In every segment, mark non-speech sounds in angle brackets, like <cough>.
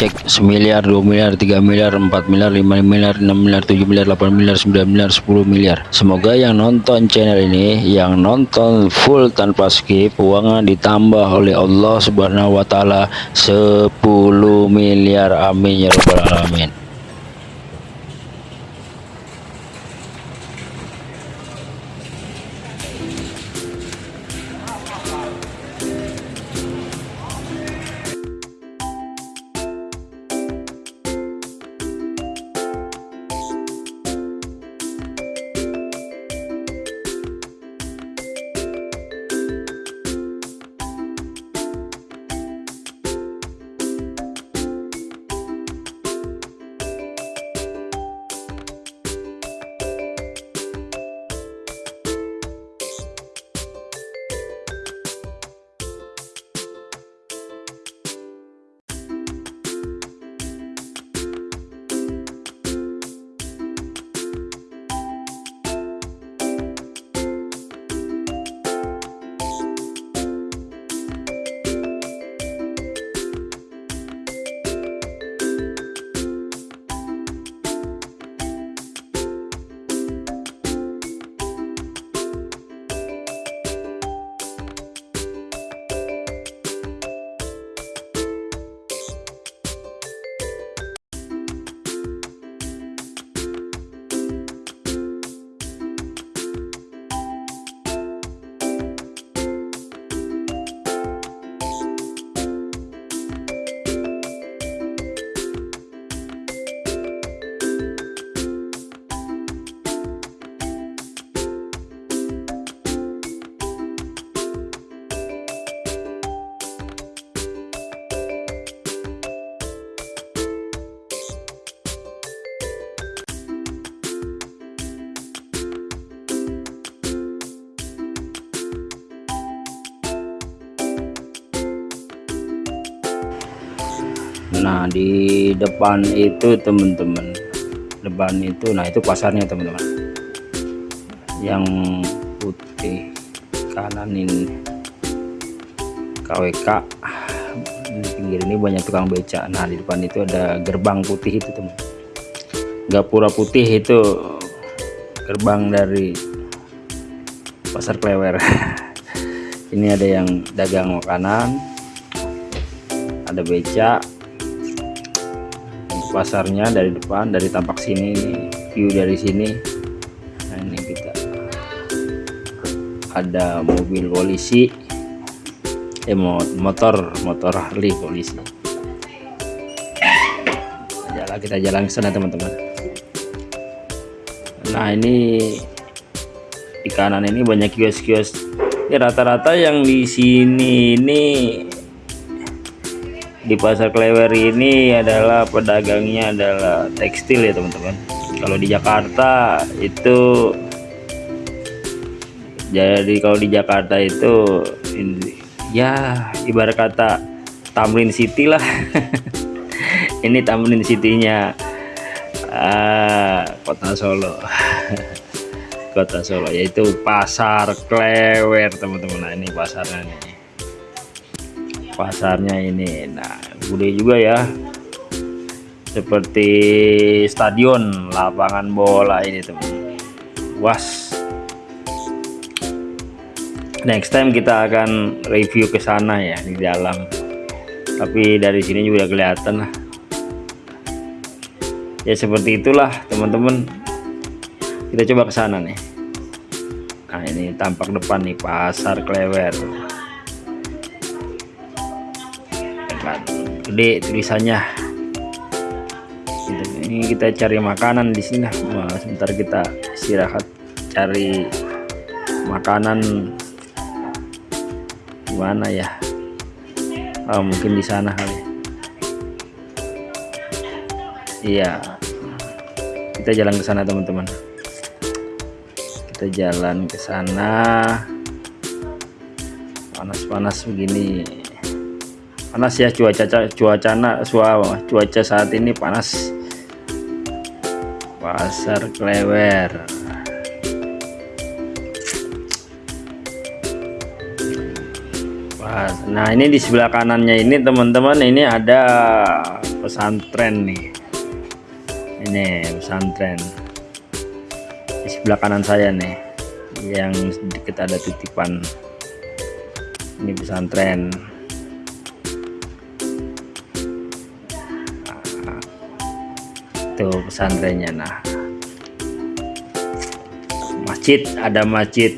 cek semiliar 2 miliar 3 miliar 4 miliar 5 miliar 6 miliar 7 miliar 8 miliar 9 miliar 10 miliar. Semoga yang nonton channel ini yang nonton full tanpa skip uangnya ditambah oleh Allah subhanahu wa ta'ala 10 miliar. Amin ya rabbal alamin nah di depan itu teman-teman. Depan itu nah itu pasarnya teman-teman. Yang putih kanan ini. KWK di pinggir ini banyak tukang beca. Nah di depan itu ada gerbang putih itu teman. Gapura putih itu gerbang dari pasar klewer. <laughs> Ini ada yang dagang makanan ada beca pasarnya dari depan dari tampak sini view dari sini. Nah ini kita. Ada mobil polisi. Eh motor motor Harley polisi. Jalan kita jalan ke sana teman-teman. Nah ini di kanan ini banyak kios-kios. Ya rata-rata yang di sini ini di pasar Klewer ini adalah pedagangnya adalah tekstil ya teman-teman. Kalau di Jakarta itu jadi kalau di Jakarta itu ya ibarat kata Tamrin City lah. <laughs> Ini Tamrin City-nya ah, kota Solo. <laughs> Kota Solo yaitu pasar Klewer teman-teman. Nah ini pasarnya nih pasarnya ini. Nah gede juga ya. Seperti stadion lapangan bola ini teman. Was. Next time kita akan review ke sana ya di dalam. Tapi dari sini juga kelihatan lah. Ya seperti itulah teman-teman. Kita coba ke sana nih. Nah ini tampak depan nih pasar klewer gede tulisannya. Gitu. ini kita cari makanan di sini nah, sebentar kita istirahat cari makanan. Gimana ya? Oh, mungkin di sana kali. Iya. Kita jalan ke sana teman-teman. Kita jalan ke sana. Panas-panas begini panas ya cuaca cuaca suara cuaca saat ini panas. Pasar klewer. Nah ini di sebelah kanannya ini teman-teman ini ada pesantren nih. Ini pesantren. Di sebelah kanan saya nih yang sedikit ada titipan. Ini pesantren itu pesantrennya nah masjid ada masjid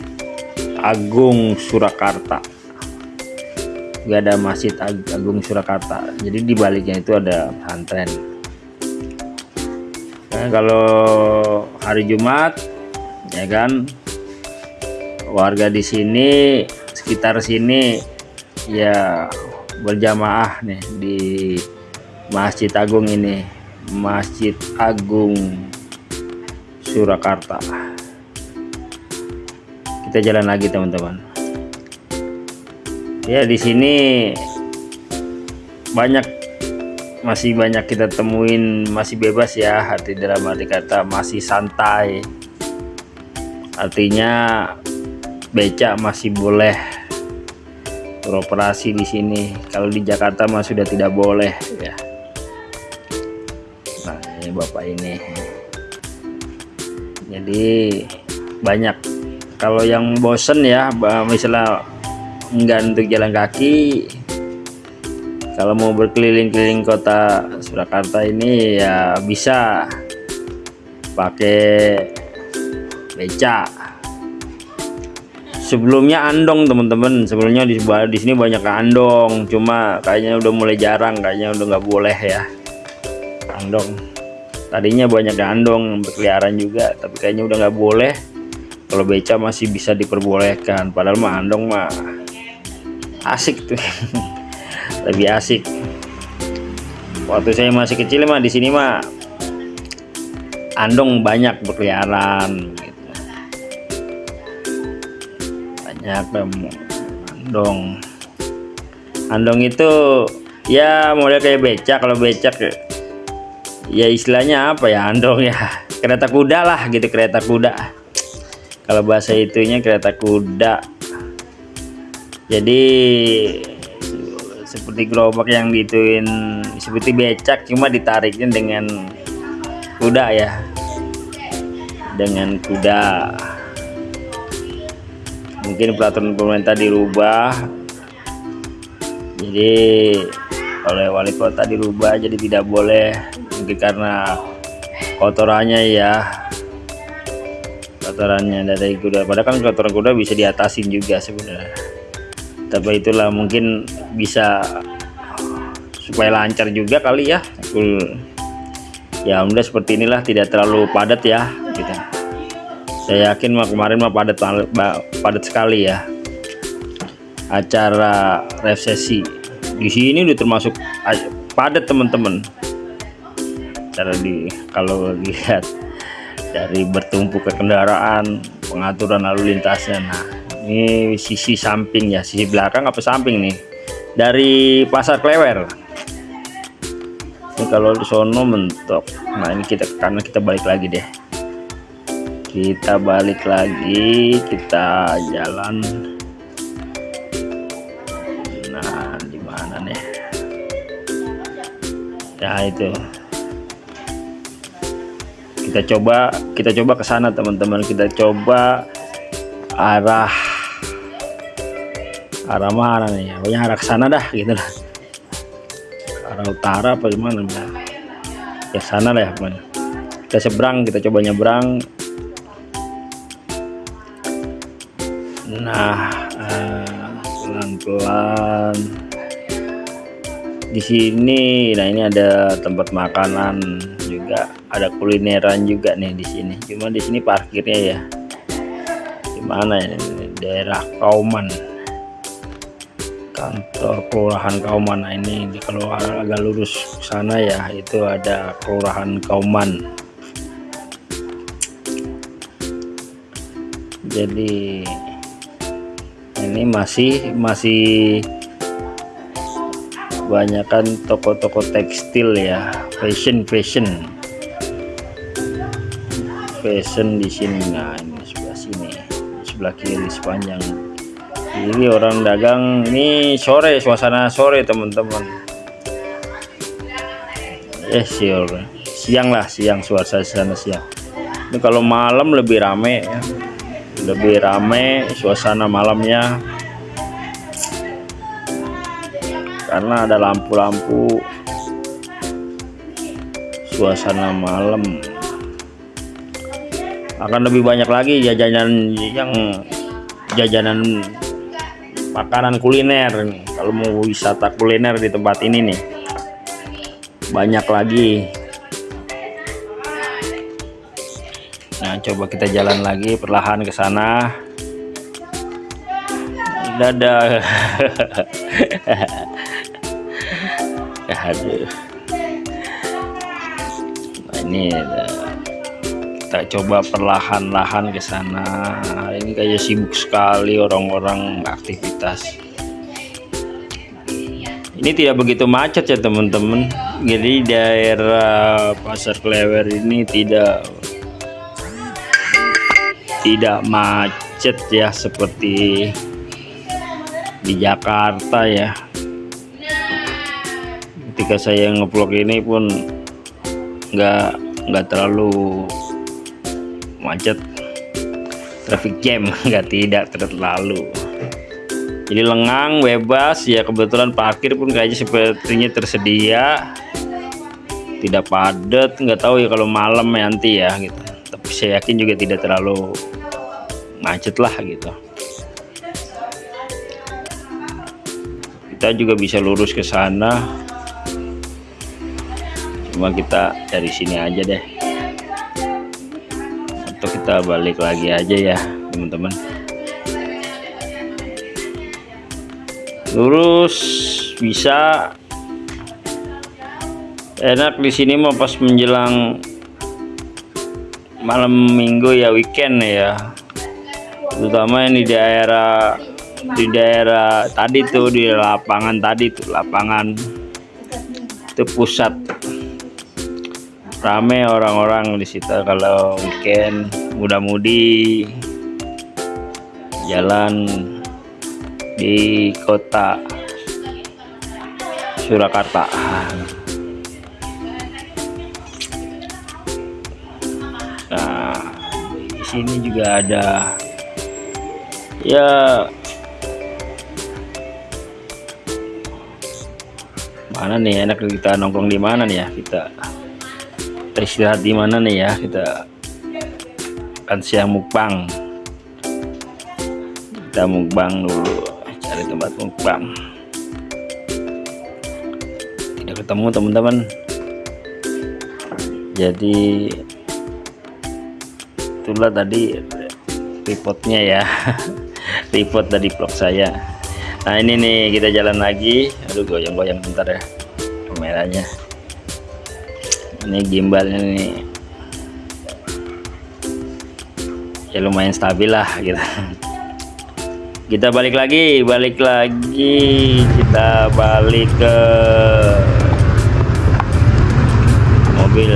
Agung Surakarta. Juga ada masjid Agung Surakarta. Jadi di baliknya itu ada pesantren. Nah, kalau hari Jumat ya kan warga di sini sekitar sini ya berjamaah nih di Masjid Agung ini Masjid Agung Surakarta. Kita jalan lagi teman-teman. Ya di sini banyak masih banyak kita temuin masih bebas ya arti dalam arti kata masih santai. Artinya becak masih boleh beroperasi di sini. Kalau di Jakarta mah sudah tidak boleh ya bapak ini. Jadi banyak. Kalau yang bosen ya misalnya enggak untuk jalan kaki kalau mau berkeliling-keliling kota Surakarta ini ya bisa. Pakai beca. Sebelumnya andong teman-teman. Sebelumnya di, di sini banyak andong. Cuma kayaknya udah mulai jarang kayaknya udah nggak boleh ya. Andong tadinya banyak andong berkeliaran juga tapi kayaknya udah nggak boleh. Kalau beca masih bisa diperbolehkan padahal mah andong mah asik tuh. <laughs> Lebih asik. Waktu saya masih kecil mah di sini mah andong banyak berkeliaran gitu. banyak andong. Andong itu ya model kayak becak. Kalau becak ya istilahnya apa ya andong ya? Kereta kuda lah gitu kereta kuda. Kalau bahasa itunya kereta kuda. Jadi seperti gerobak yang dituin seperti becak cuma ditariknya dengan kuda ya. Dengan kuda. Mungkin peraturan pemerintah dirubah. Jadi oleh wali kota dirubah jadi tidak boleh mungkin karena kotorannya ya. Kotorannya dari kuda. Padahal kan kotoran kuda bisa diatasin juga sebenarnya. Tapi itulah mungkin bisa supaya lancar juga kali ya. Ya udah seperti inilah tidak terlalu padat ya gitu. Saya yakin mah kemarin mah padat padat sekali ya. Acara resesi di sini udah termasuk padat teman-teman cara di kalau lihat dari bertumpuk ke kendaraan pengaturan lalu lintasnya. Nah ini sisi samping ya sisi belakang apa samping nih? Dari pasar klewer. Ini kalau di sono mentok. Nah ini kita karena kita balik lagi deh. Kita balik lagi kita jalan. Nah di mana nih? Ya itu kita coba kita coba ke sana teman-teman. Kita coba arah arah mana nih? Pokoknya arah ke sana dah gitu lah. Arah utara apa gimana ya sana lah ya pokoknya. Kita seberang kita coba nyebrang. Nah eh, pelan-pelan. uh, di sini. Nah ini ada tempat makanan juga ada kulineran juga nih di sini. Cuma di sini parkirnya ya. Gimana ya? Daerah Kauman. Kantor kelurahan Kauman. Nah, ini di kalau agak lurus sana ya. Itu ada kelurahan Kauman. Jadi ini masih masih banyakkan toko-toko tekstil ya. Fashion fashion. Fashion di sini nah ini sebelah sini. Sebelah kiri sepanjang. Ini orang dagang. Ini sore suasana sore teman-teman. Eh sore siang lah siang suasana siang. Ini kalau malam lebih rame ya. Lebih rame suasana malamnya karena ada lampu-lampu. Suasana malam. Akan lebih banyak lagi jajanan yang jajanan makanan kuliner kalau mau wisata kuliner di tempat ini nih banyak lagi. Nah coba kita jalan lagi perlahan ke sana. Dadah <laughs> aduh nah ini kita coba perlahan-lahan ke sana. Ini kayak sibuk sekali orang-orang aktivitas ini tidak begitu macet ya teman-teman. Jadi daerah pasar klewer ini tidak tidak macet ya seperti di Jakarta ya ketika saya ngevlog ini pun nggak nggak terlalu macet. Traffic jam <laughs> nggak tidak terlalu. Jadi lengang bebas. Ya kebetulan parkir pun kayaknya sepertinya tersedia. Tidak padat nggak tahu ya kalau malam nanti ya gitu. Tapi saya yakin juga tidak terlalu macet lah gitu. Kita juga bisa lurus ke sana cuma kita dari sini aja deh. Atau kita balik lagi aja ya teman-teman. Lurus bisa. Enak di sini mau pas menjelang malam minggu ya weekend ya. Terutama ini di daerah di daerah tadi tuh di lapangan tadi tuh lapangan. Itu pusat rame orang-orang di situ kalau weekend muda-mudi jalan di kota Surakarta. Nah di sini juga ada ya mana nih enak kita nongkrong di mana nih ya kita kita istirahat di mana nih ya? Kita kan siang mukbang. Kita mukbang dulu cari tempat mukbang. Tidak ketemu teman-teman. Jadi itulah tadi repotnya ya. <laughs> Report dari vlog saya. Nah ini nih kita jalan lagi. Aduh goyang-goyang bentar ya kameranya ini gimbalnya nih. Ya lumayan stabil lah gitu. Kita balik lagi balik lagi. Kita balik ke mobil.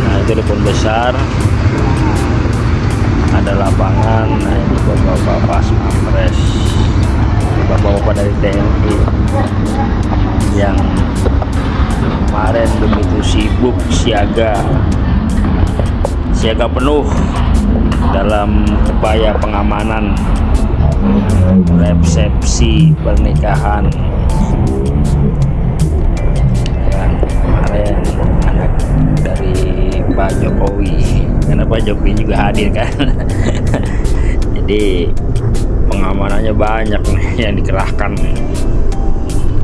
Nah itu depan besar yang kemarin begitu sibuk siaga. Siaga penuh dalam upaya pengamanan resepsi pernikahan. Yang kemarin anak dari Pak Jokowi karena Pak Jokowi juga hadir kan. <laughs> Jadi pengamanannya banyak nih yang dikerahkan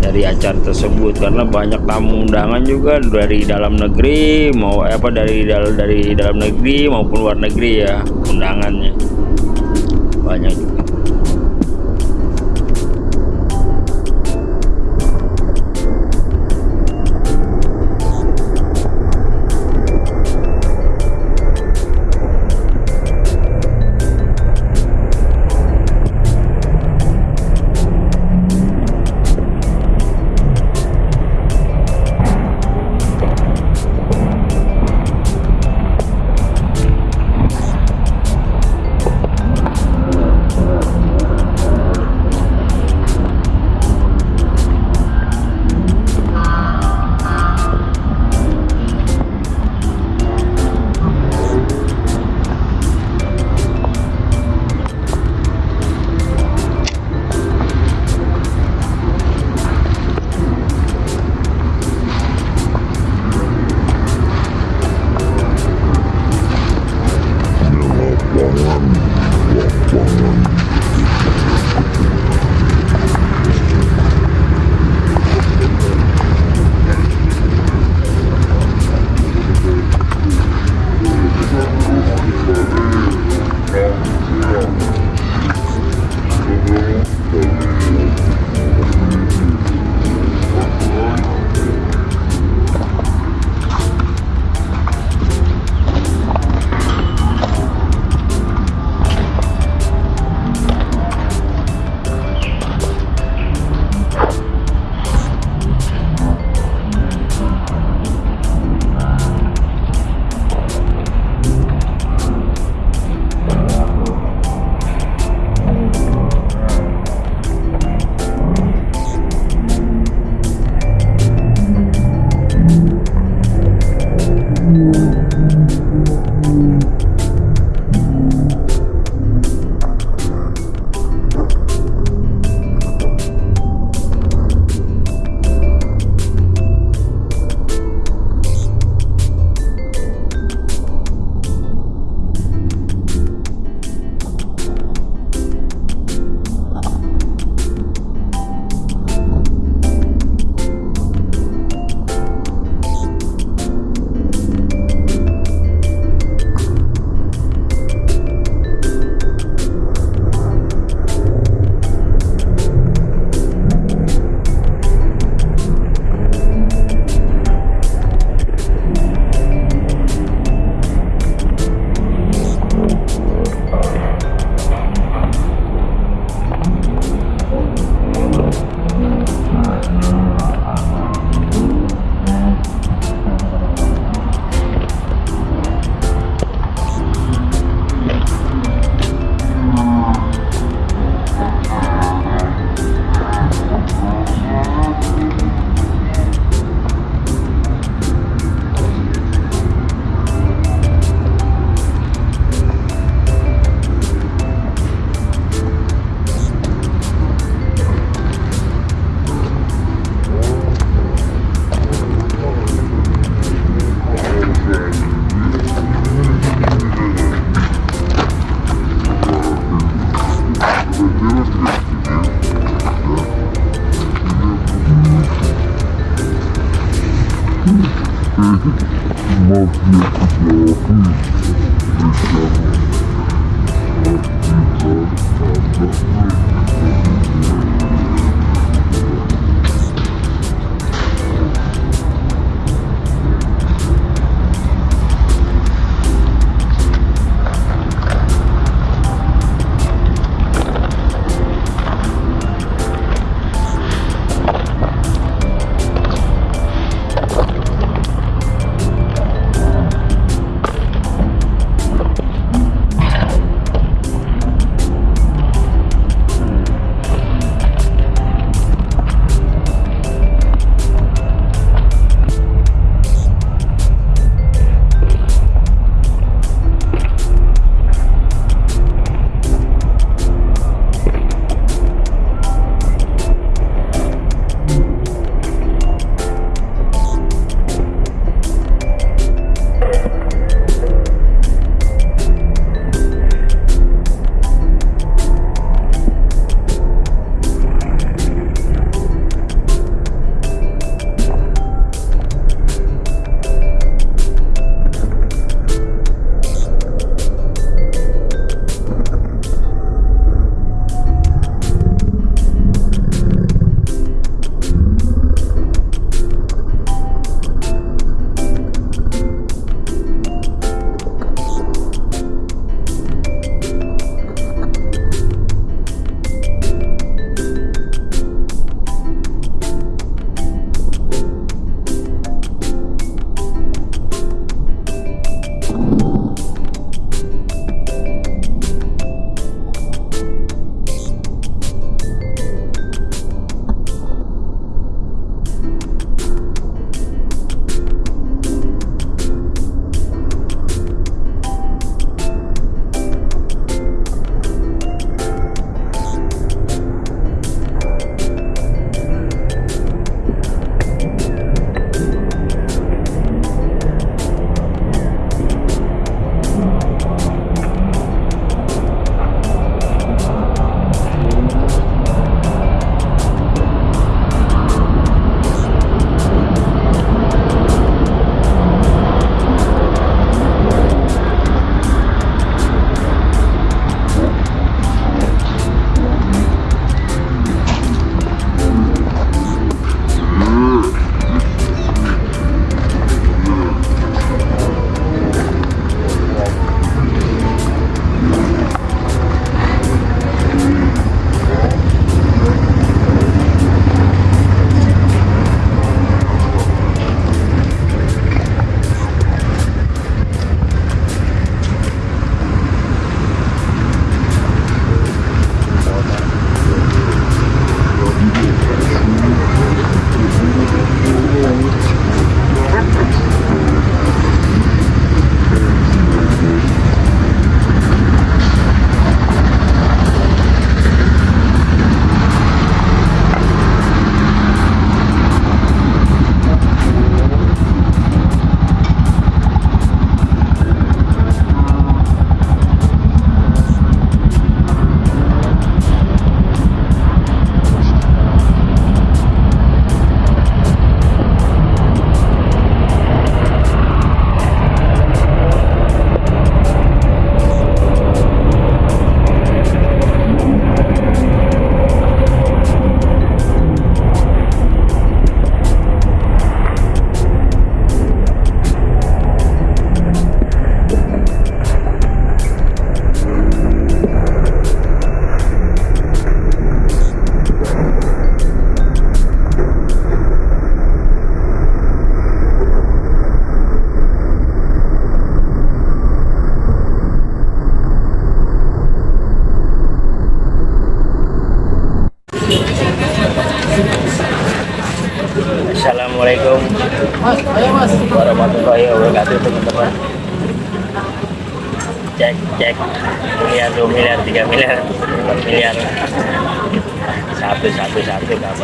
dari acara tersebut karena banyak tamu undangan juga dari dalam negeri mau apa dari dari dalam negeri maupun luar negeri ya undangannya. Banyak juga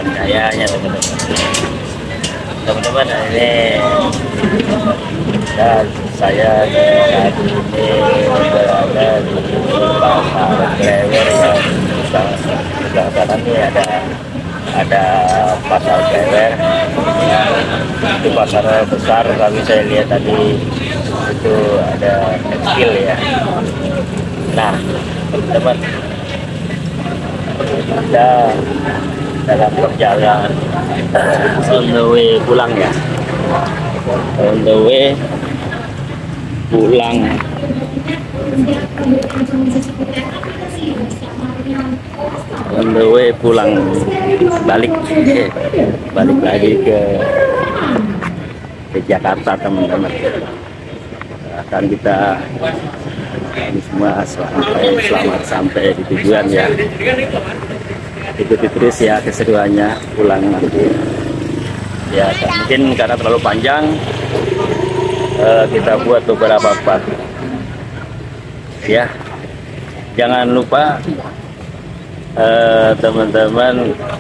kayanya teman-teman teman-teman ini dan saya saat ini berada di pasar Klewer yang sebelah kanan ini ada ada pasar Klewer itu pasar besar kami saya lihat tadi itu ada kecil ya nah teman kita dalam perjalanan. On the way pulang ya. On the way pulang. On the way pulang. Balik balik lagi ke ke Jakarta teman-teman. Akan kita ini semua selamat sampai di tujuan ya ikuti terus ya keseruannya pulang nanti. Ya mungkin karena terlalu panjang uh, kita buat beberapa part. Ya jangan lupa eh, teman-teman uh,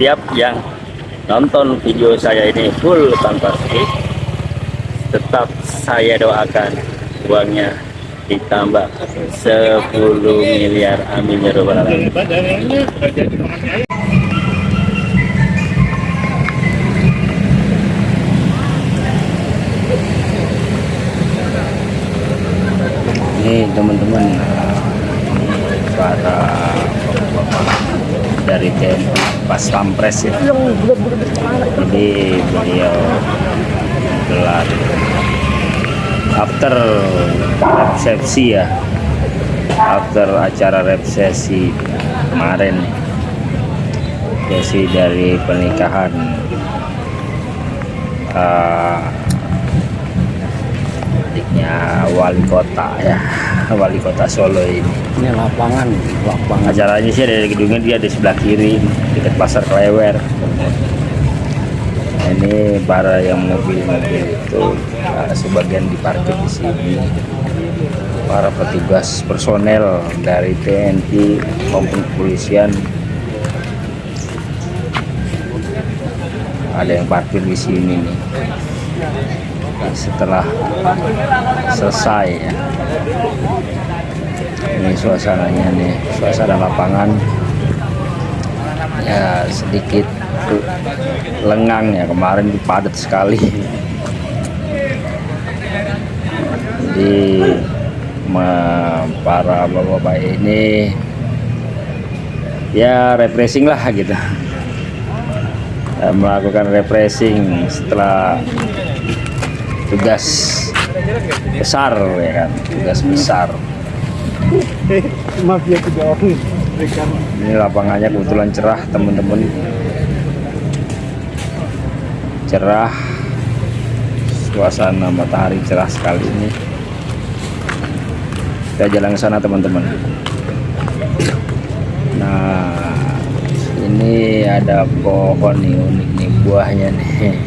tiap yang nonton video saya ini full tanpa skip tetap saya doakan uangnya ditambah 10 miliar. Amin ya robbal alamin. Ini teman-teman para dari TNI pas pampres ya. Jadi beliau gelar after resepsi ya. After acara resepsi kemarin. Sesi dari pernikahan. Uh, adiknya wali kota ya. <laughs> Wali kota Solo ini. Ini lapangan lapangan. Acaranya sih dari gedungnya dia di sebelah kiri dekat pasar Klewer. Ini para yang mobil-mobil itu uh, sebagian diparkir di sini. Para petugas personel dari TNI maupun kepolisian. Ada yang parkir di sini nih. Setelah selesai ya. Ini suasananya nih suasana lapangan. Ya sedikit lengang ya kemarin padat sekali jadi para bapak-bapak ini ya refreshing lah gitu. Melakukan refreshing setelah tugas besar ya kan? Tugas besar. Maaf ya ini lapangannya kebetulan cerah teman-teman. Cerah. Suasana matahari cerah sekali ini kita jalan ke sana teman-teman. Nah ini ada pohon nih unik nih buahnya nih.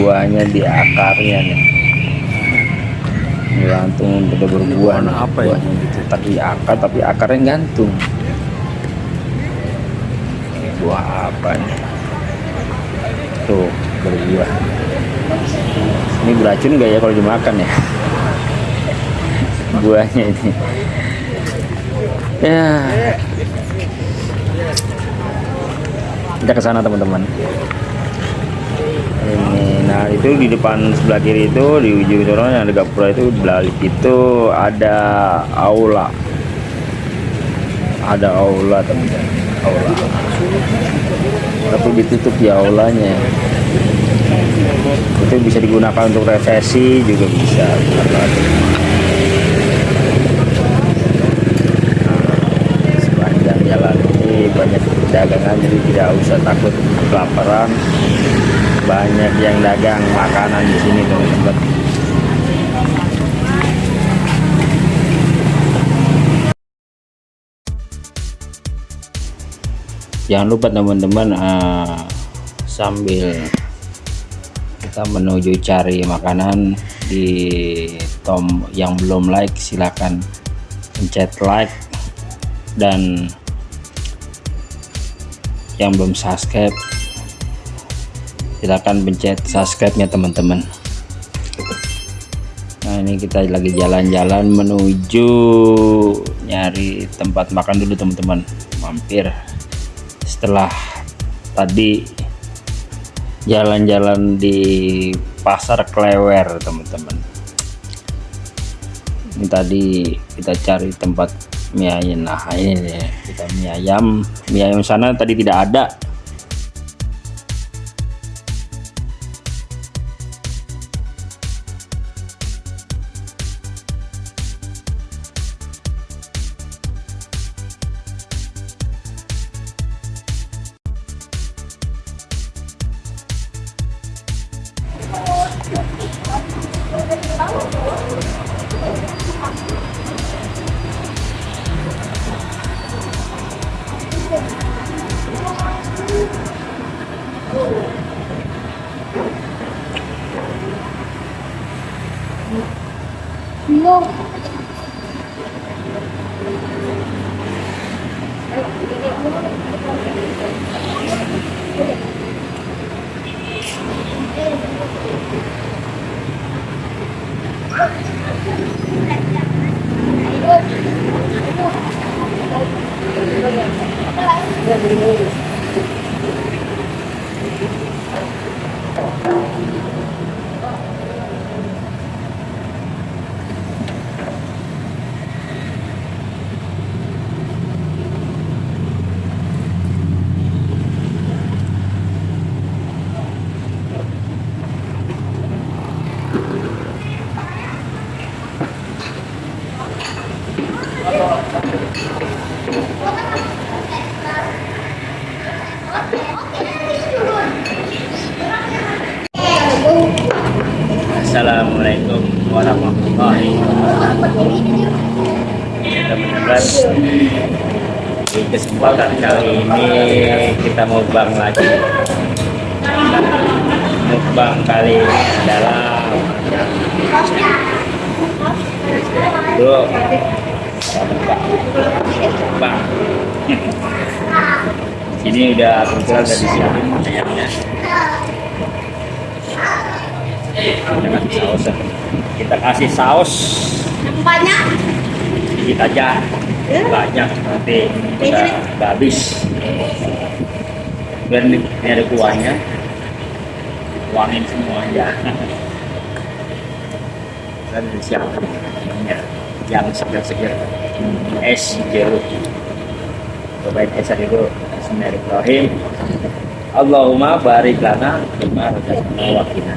Buahnya di akarnya nih. Gantung udah berbuah nih apa ya? buahnya gitu. Tapi akar tapi akarnya gantung. Buah apa nih? Tuh berbuah. Ini beracun nggak ya kalau dimakan ya buahnya ini. Ya. Kita ke sana teman-teman. Ini nah itu di depan sebelah kiri itu di ujung sana yang ada gapura itu balik itu ada aula. Ada aula teman-teman. Aula. Tapi ditutup ya aulanya. Itu bisa digunakan untuk resesi juga bisa nah, sepanjang jalan ini banyak dagangan jadi tidak usah takut kelaparan. Banyak yang dagang makanan di sini teman-teman. Jangan lupa teman-teman uh, sambil kita menuju cari makanan di tom yang belum like silahkan pencet like dan yang belum subscribe silahkan pencet subscribe nya teman-teman. Nah ini kita lagi jalan-jalan menuju nyari tempat makan dulu teman-teman. Mampir. Setelah tadi jalan-jalan di pasar Klewer teman-teman. Ini tadi kita cari tempat mie ayam. Nah ini nih kita mie ayam. Mie ayam sana tadi tidak ada Saus. Banyak. sedikit aja. Banyak nanti kita nggak habis. Biar ini, ada kuahnya. Tuangin semua aja dan <laughs> disiapkan ya, yang segar-segar. Es jeruk. Cobain esnya dulu. Bismillahirrahmanirrahim. Allahumma barik lana bima razaqtana wa qina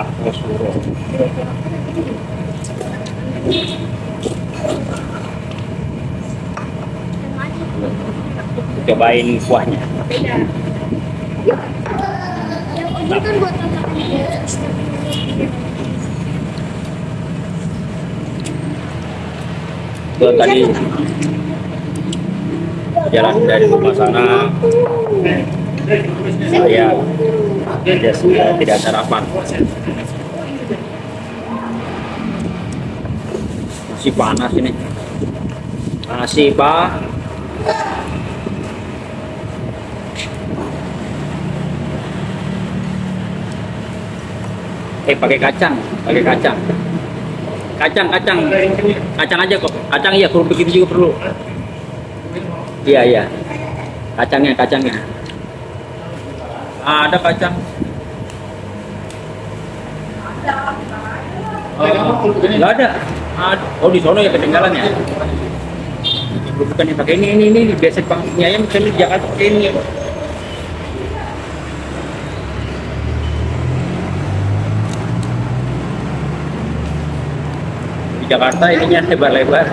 Kartosuro cobain kuahnya. Ini itu tadi jalan dari rumah sana. Saya tidak tidak sarapan. Masih panas ini. Masih pak. Eh pakai kacang pakai kacang. Kacang kacang. Kacang aja kok. Kacang iya kerupuk itu juga perlu. Iya iya. Kacangnya kacangnya ada kacang oh nggak ada Ada. oh di sono ya ketinggalan ya bukan yang pakai ini ini ini biasa mie ayam saya di Jakarta pakai ini di Jakarta ininya lebar-lebar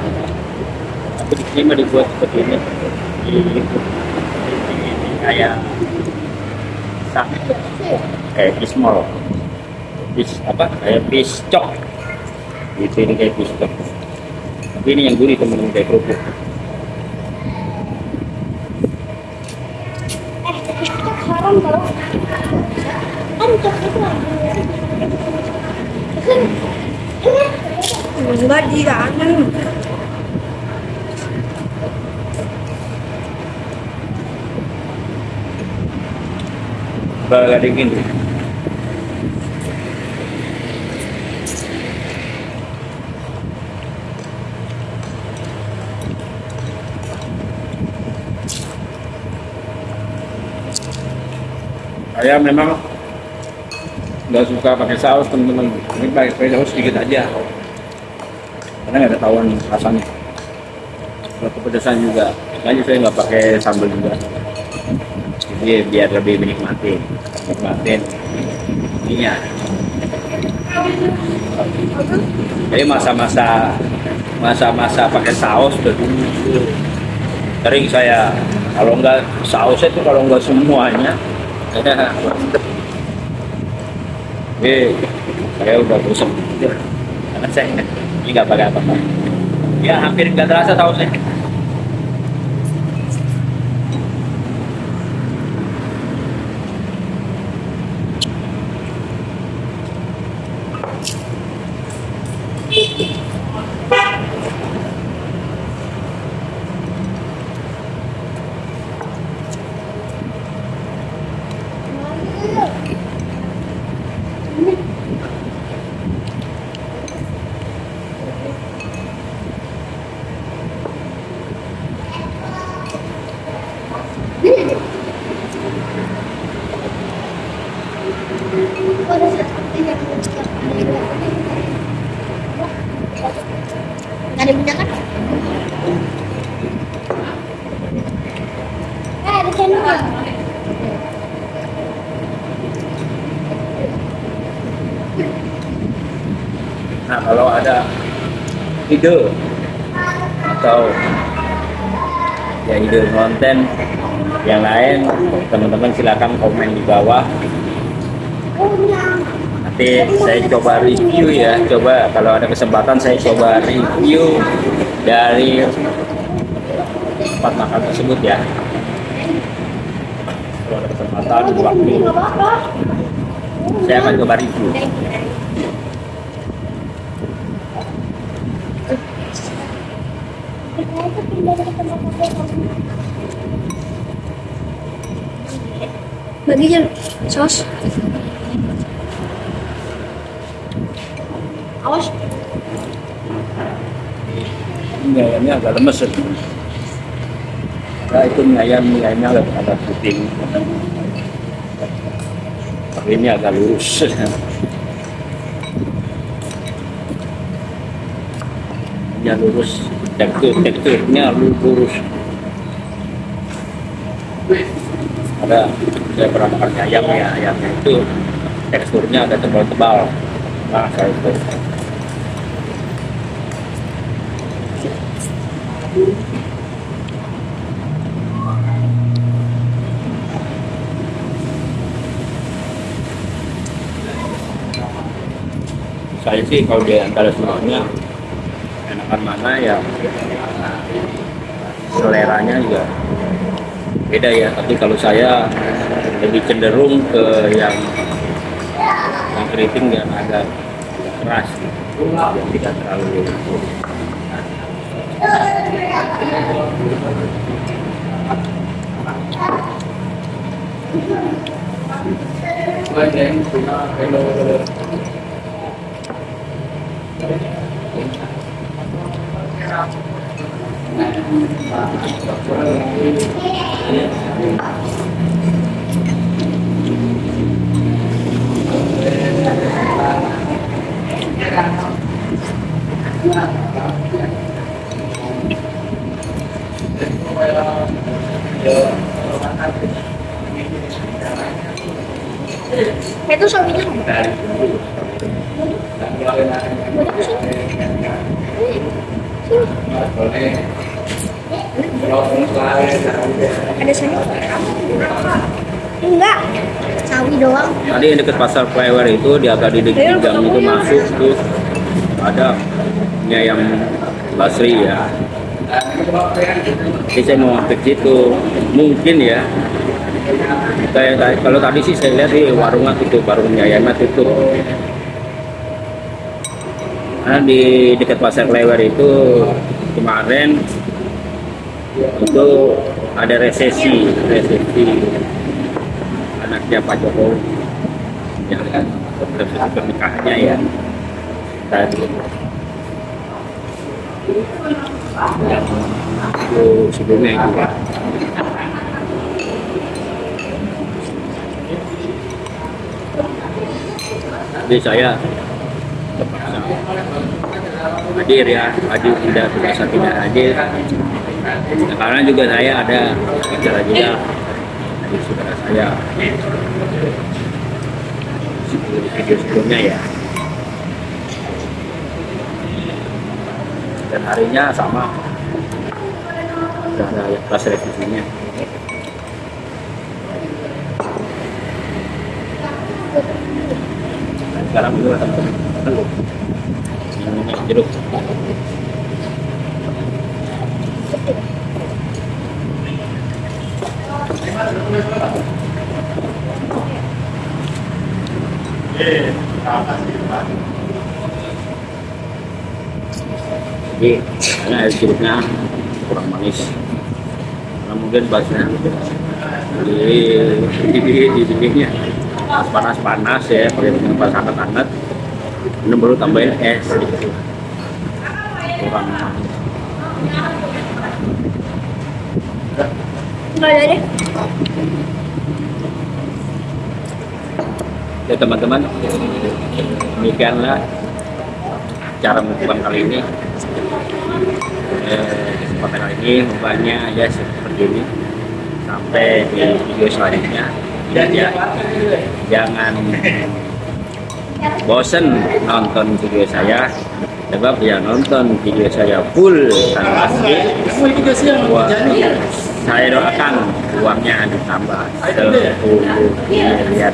tapi di sini mah dibuat seperti ini di, di, di kayak sak kayak pismol pis apa? Kayak pis cok. Itu ini kayak pis cok. Ini yang gurih teman-teman kayak kerupuk. Haram kalau itu Enggak. Bagak dingin tuh. Saya memang nggak suka pakai saus teman-teman. Ini pakai pakai saus sedikit aja. Karena nggak ketahuan rasanya. Kalau kepedesan juga, makanya saya nggak pakai sambal juga jadi biar lebih menikmati nikmatin. Ininya jadi masa-masa masa-masa pakai saus udah dulu sering saya kalau nggak saus itu kalau nggak semuanya. Eh <laughs> saya udah bosan karena saya ini nggak pakai apa-apa. Ya hampir nggak terasa sausnya ide atau ya ide konten yang lain. Teman-teman silakan komen di bawah. Nanti saya coba review ya. Coba kalau ada kesempatan saya coba review dari tempat makan tersebut ya. Kalau ada kesempatan waktu saya akan coba review Kita itu pindah dari tempat makan. Bagi sos. Awas. Ini ayamnya agak lemes ya. Nah, itu mie ayam, mie ayamnya agak, agak putih. Tapi ini agak lurus. <laughs> Ini lurus, tekstur teksturnya lurus. Ada saya pernah makan ayam ya, ayamnya itu teksturnya agak tebal-tebal. Nah, saya itu. saya sih kalau di antara semuanya enakan mana ya seleranya juga beda ya. Tapi kalau saya lebih cenderung ke yang yang keriting dan agak keras yang tidak terlalu Itu suaminya sini? Ada sayur? Enggak. Sawi doang. tadi yang dekat pasar flyover itu di agak di di gang itu masuk terus ada. Mie ayam Basri ya. Jadi saya mau mampir situ. Mungkin ya. Kalau tadi sih saya lihat di warungnya tutup warung Yayana tutup karena di dekat pasar Klewer itu kemarin itu ada resesi resesi anaknya Pak Jokowi. Yang resesi pernikahannya ya. Tadi. Itu sebelumnya ya jadi saya hadir ya hadir tidak terpaksa tidak hadir. Nah, karena juga saya ada acara juga. Dari saudara saya. Video sebelumnya ya. Dan harinya sama. Sudah ada kelas revisinya sekarang telur ini jeruk. Jadi karena air jeruknya kurang manis. Karena mungkin basnya di di di di dindingnya pas panas panas ya pakai dengan pas hangat. Ini baru tambahin es. Kurang ada deh. ya teman-teman demikianlah cara mukbang kali ini. Eh, kesempatan kali ini mukbangnya ya seperti ini. Sampai di video selanjutnya. Dan ya jangan bosen nonton video saya sebab ya nonton video saya full tanpa skip Wah, saya doakan uangnya ditambah 10 miliar